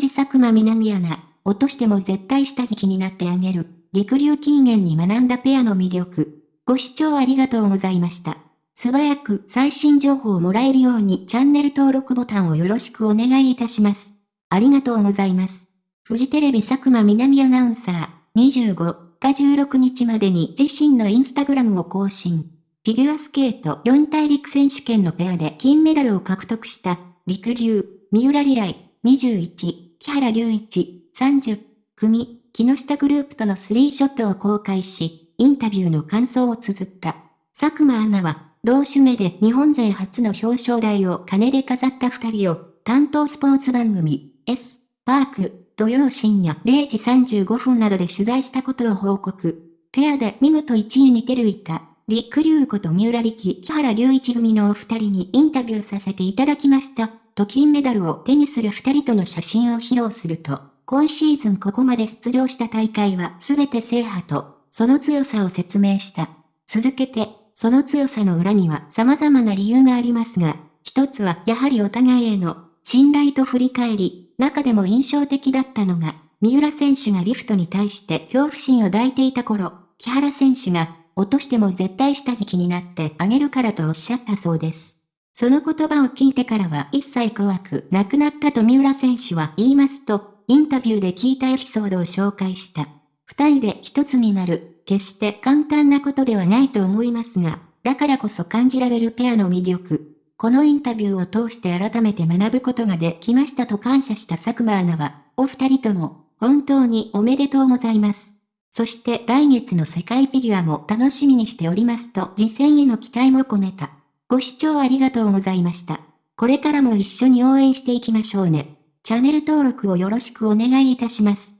寺佐久間南アナ、落としても絶対下敷きになってあげる。陸流禁煙に学んだペアの魅力。ご視聴ありがとうございました。素早く最新情報をもらえるようにチャンネル登録ボタンをよろしくお願いいたします。ありがとうございます。フジテレビ佐久間南アナウンサー、25日16日までに自身のインスタグラムを更新。フィギュアスケート4大陸選手権のペアで金メダルを獲得した陸流、三浦里来、21、木原隆一、30、組、木下グループとのスリーショットを公開し、インタビューの感想を綴った。佐久間アナは、同種目で日本勢初の表彰台を金で飾った二人を、担当スポーツ番組、S、パーク、土曜深夜0時35分などで取材したことを報告。ペアで見事1位に出るいた、陸竜こと三浦力、木原隆一組のお二人にインタビューさせていただきました。と金メダルを手にする二人との写真を披露すると、今シーズンここまで出場した大会は全て制覇と、その強さを説明した。続けて、その強さの裏には様々な理由がありますが、一つはやはりお互いへの信頼と振り返り、中でも印象的だったのが、三浦選手がリフトに対して恐怖心を抱いていた頃、木原選手が落としても絶対下敷きになってあげるからとおっしゃったそうです。その言葉を聞いてからは一切怖くなくなったと三浦選手は言いますと、インタビューで聞いたエピソードを紹介した。二人で一つになる、決して簡単なことではないと思いますが、だからこそ感じられるペアの魅力。このインタビューを通して改めて学ぶことができましたと感謝した佐久間アナは、お二人とも、本当におめでとうございます。そして来月の世界フィギュアも楽しみにしておりますと次戦への期待も込めた。ご視聴ありがとうございました。これからも一緒に応援していきましょうね。チャンネル登録をよろしくお願いいたします。